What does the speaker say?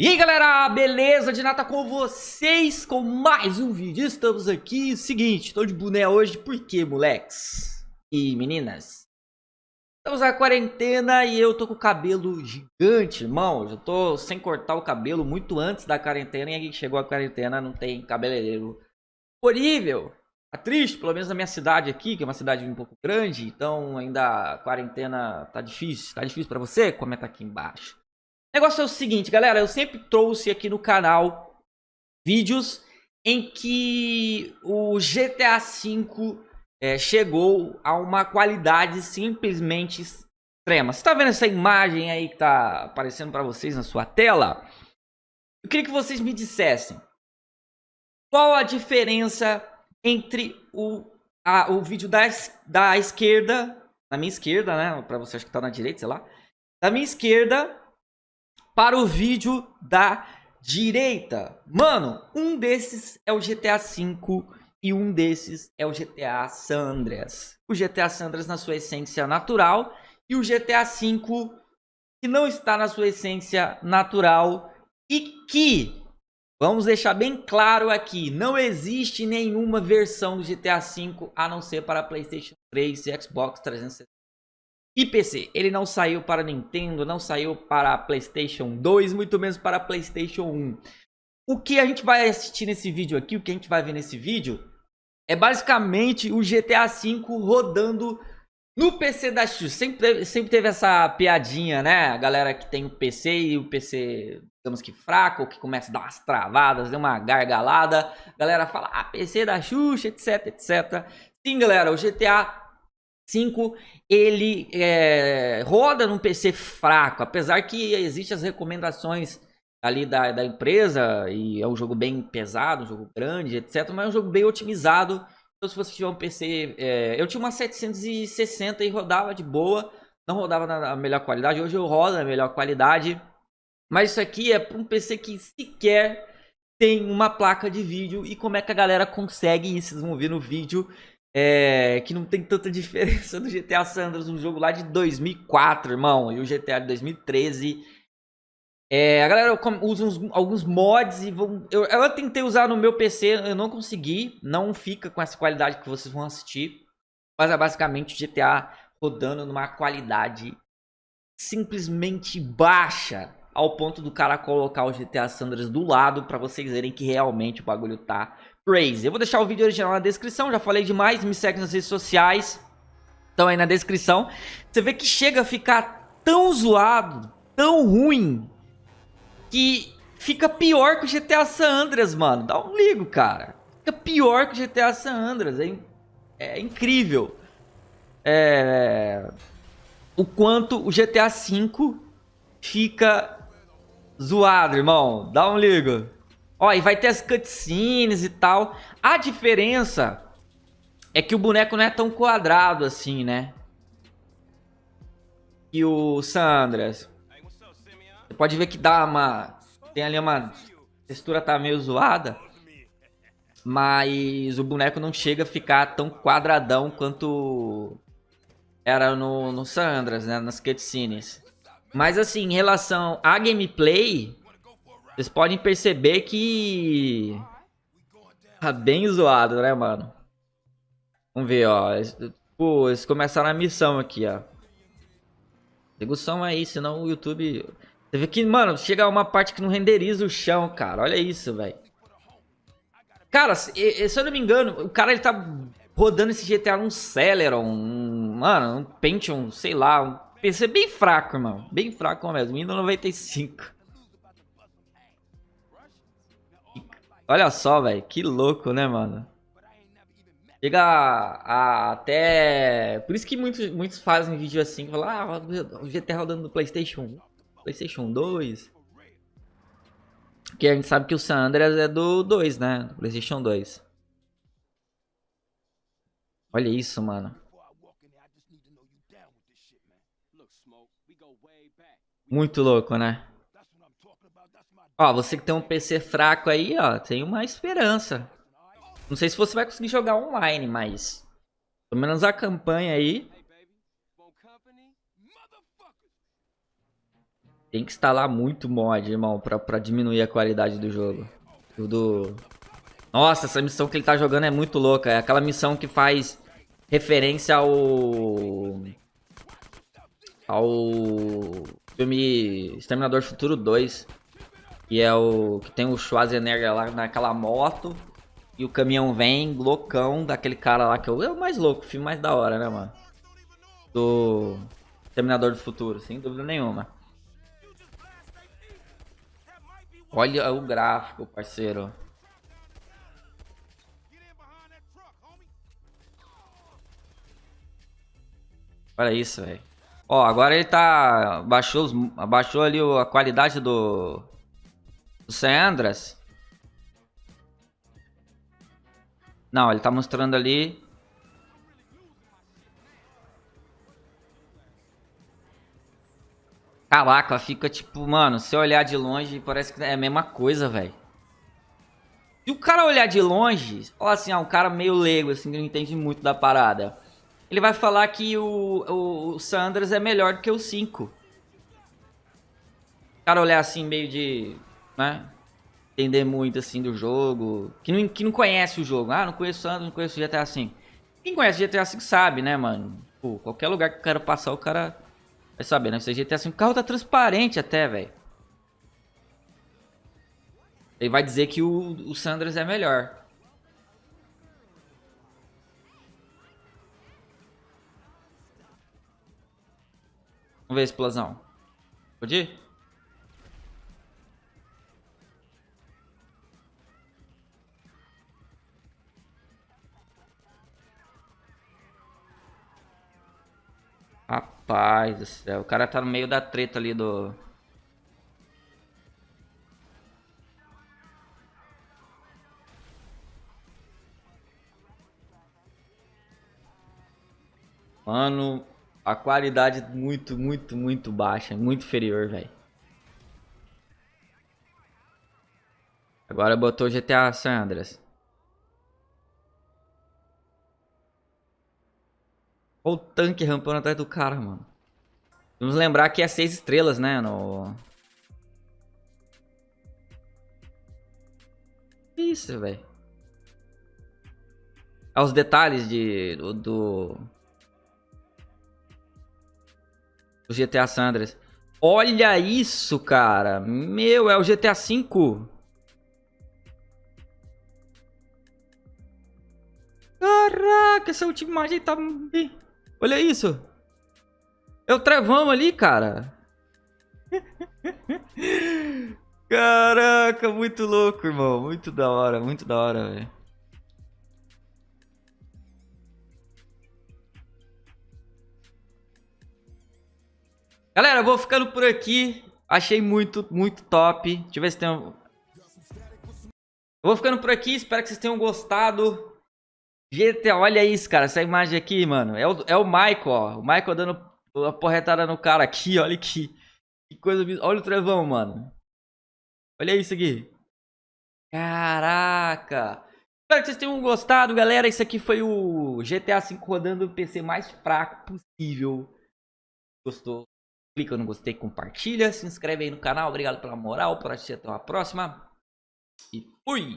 E aí galera, beleza? De nata com vocês com mais um vídeo. Estamos aqui, seguinte, tô de boné hoje, por quê, moleques? E meninas? Estamos na quarentena e eu tô com o cabelo gigante, irmão. Já tô sem cortar o cabelo muito antes da quarentena e aí chegou a quarentena, não tem cabeleireiro horrível. Tá triste, pelo menos na minha cidade aqui, que é uma cidade um pouco grande, então ainda a quarentena tá difícil. Tá difícil pra você? Comenta aqui embaixo. O negócio é o seguinte, galera, eu sempre trouxe aqui no canal vídeos em que o GTA V é, chegou a uma qualidade simplesmente extrema. Você tá vendo essa imagem aí que tá aparecendo para vocês na sua tela? Eu queria que vocês me dissessem qual a diferença entre o, a, o vídeo da, da esquerda, na minha esquerda, né? Para você acho que tá na direita, sei lá. Da minha esquerda para o vídeo da direita. Mano, um desses é o GTA V e um desses é o GTA San Andreas. O GTA San Andreas na sua essência natural e o GTA V que não está na sua essência natural e que, vamos deixar bem claro aqui, não existe nenhuma versão do GTA V a não ser para Playstation 3 e Xbox 360 e PC. Ele não saiu para Nintendo, não saiu para PlayStation 2, muito menos para PlayStation 1. O que a gente vai assistir nesse vídeo aqui, o que a gente vai ver nesse vídeo, é basicamente o GTA V rodando no PC da Xuxa. Sempre sempre teve essa piadinha, né? A galera que tem o PC e o PC, digamos que fraco, que começa a dar umas travadas, dá uma gargalada. A galera fala, ah, PC da Xuxa, etc, etc. Sim, galera, o GTA 5 ele é, roda num PC fraco, apesar que existem as recomendações ali da, da empresa, e é um jogo bem pesado, um jogo grande, etc, mas é um jogo bem otimizado, então se você tiver um PC, é, eu tinha uma 760 e rodava de boa, não rodava na melhor qualidade, hoje eu rodo na melhor qualidade, mas isso aqui é para um PC que sequer tem uma placa de vídeo, e como é que a galera consegue isso, vocês vão ver no vídeo, é, que não tem tanta diferença do GTA Sanders, um jogo lá de 2004, irmão, e o GTA de 2013. É, a galera usa uns, alguns mods e vão, eu, eu tentei usar no meu PC, eu não consegui, não fica com essa qualidade que vocês vão assistir, mas é basicamente o GTA rodando numa qualidade simplesmente baixa, ao ponto do cara colocar o GTA Sanders do lado para vocês verem que realmente o bagulho tá crazy. Eu vou deixar o vídeo original na descrição, já falei demais, me segue nas redes sociais, estão aí na descrição. Você vê que chega a ficar tão zoado, tão ruim, que fica pior que o GTA San Andreas, mano. Dá um ligo, cara. Fica pior que o GTA San Andreas, é, é incrível. É... O quanto o GTA V fica zoado, irmão. Dá um ligo. Ó, e vai ter as cutscenes e tal. A diferença é que o boneco não é tão quadrado assim, né? E o Sandras. Você pode ver que dá uma... Tem ali uma... A textura tá meio zoada. Mas o boneco não chega a ficar tão quadradão quanto era no, no Sandras, né? Nas cutscenes. Mas assim, em relação à gameplay, vocês podem perceber que... Tá bem zoado, né, mano? Vamos ver, ó. Pô, eles começaram a missão aqui, ó. Liga o som aí, senão o YouTube... Você vê que, mano, chega uma parte que não renderiza o chão, cara. Olha isso, velho. Cara, se, se eu não me engano, o cara ele tá rodando esse GTA num Celeron, um, mano, um Pentium, sei lá, um PC bem fraco, irmão. Bem fraco mesmo, Windows 95. Olha só, velho. Que louco, né, mano? Chega a, a, até... Por isso que muitos, muitos fazem vídeo assim. Falam, ah, o GTA rodando no Playstation 1. Playstation 2. Porque a gente sabe que o San Andreas é do 2, né? Do Playstation 2. Olha isso, mano. Muito louco, né? Ó, você que tem um PC fraco aí, ó, tem uma esperança. Não sei se você vai conseguir jogar online, mas... Pelo menos a campanha aí... Tem que instalar muito mod, irmão, pra, pra diminuir a qualidade do jogo. Tudo... Nossa, essa missão que ele tá jogando é muito louca. É aquela missão que faz referência ao... Ao filme Exterminador Futuro 2. Que é o... Que tem o Schwarzenegger lá naquela moto. E o caminhão vem, loucão, daquele cara lá que é o mais louco, o filme mais da hora, né, mano? Do Terminador do Futuro, sem dúvida nenhuma. Olha o gráfico, parceiro. Olha isso, velho. Ó, agora ele tá... Baixou, os... Baixou ali a qualidade do... Do San Andreas. Não, ele tá mostrando ali. Caraca, fica tipo, mano, se olhar de longe, parece que é a mesma coisa, velho. Se o cara olhar de longe, falar assim, ah, um cara meio leigo, assim, que não entende muito da parada. Ele vai falar que o, o, o Sanders é melhor do que o 5. O cara olhar assim, meio de, né, entender muito assim do jogo, que não, que não conhece o jogo. Ah, não conheço Sandro, não conheço GTA V. Quem conhece GTA V sabe, né, mano? Pô, qualquer lugar que o cara passar, o cara vai saber, né? Se GTA V, o carro tá transparente até, velho. Ele vai dizer que o, o Sanders é melhor. Vamos ver a explosão. Pode ir? Rapaz do céu, o cara tá no meio da treta ali do... Mano, a qualidade muito, muito, muito baixa, muito inferior, velho. Agora botou GTA San Andreas. Olha o tanque rampando atrás do cara, mano. Vamos lembrar que é seis estrelas, né? No... Isso, velho. Olha os detalhes de, do, do... GTA Sandras. Olha isso, cara. Meu, é o GTA V. Caraca, essa última imagem tá... Olha isso. É o Trevão ali, cara. Caraca, muito louco, irmão. Muito da hora, muito da hora, velho. Galera, eu vou ficando por aqui. Achei muito, muito top. Deixa eu ver se tem... Um... Eu vou ficando por aqui. Espero que vocês tenham gostado. GTA, olha isso, cara. Essa imagem aqui, mano. É o, é o Michael, ó. O Michael dando a porretada no cara aqui, olha que, que coisa. Olha o trevão, mano. Olha isso aqui. Caraca. Espero que vocês tenham gostado, galera. Isso aqui foi o GTA V rodando o PC mais fraco possível. Gostou? Clica no gostei, compartilha, se inscreve aí no canal. Obrigado pela moral, por assistir até a próxima. E fui!